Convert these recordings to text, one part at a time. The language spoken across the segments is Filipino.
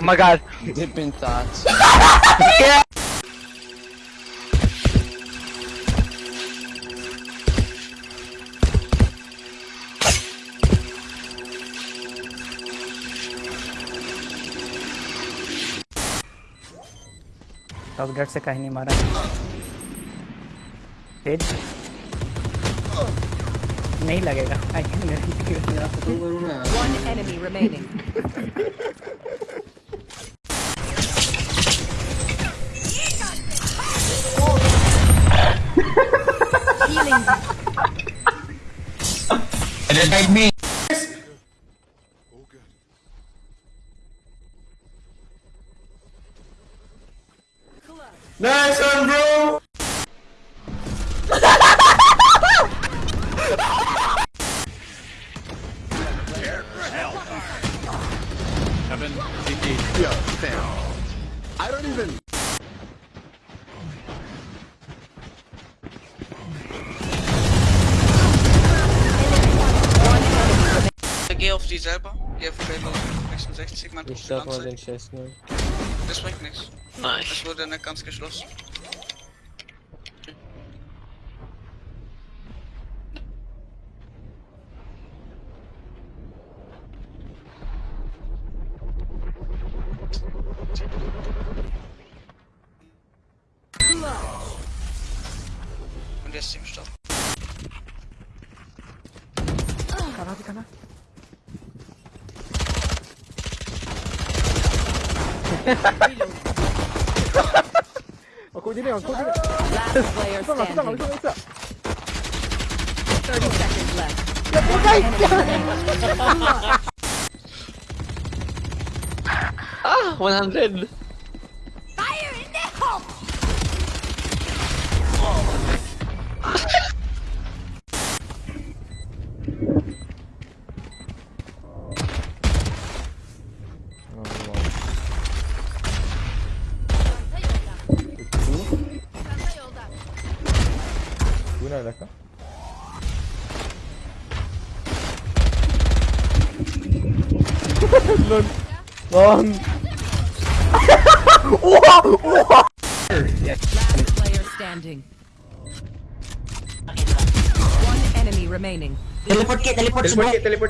Oh my god. Deep in thoughts. Top गट से कहीं नहीं मारा। तेज नहीं लगेगा। I can running. It is like me. Nice one, bro! Heaven, CT. Yo, damn. I don't even... die selber? Ja, für den 66, man Ich darf mal den Chest nehmen. Das bringt nichts. Nein. Das wurde nicht ganz geschlossen. Und jetzt im Stopp. Kanal, die Kanal. Last player standing. 30 seconds left. Ah, 100. Bu ne alaka? Lan. Last player standing. One enemy remaining. Teleport kit, teleport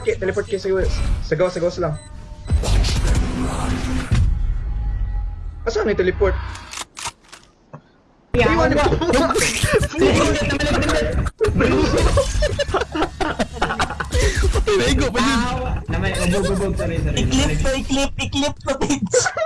kit, teleport kit. Sigaw, sigaw, sigaw lang. Asan yung teleport? Iwan mo! I-clip ko, i-clip, i-clip ko, Tits!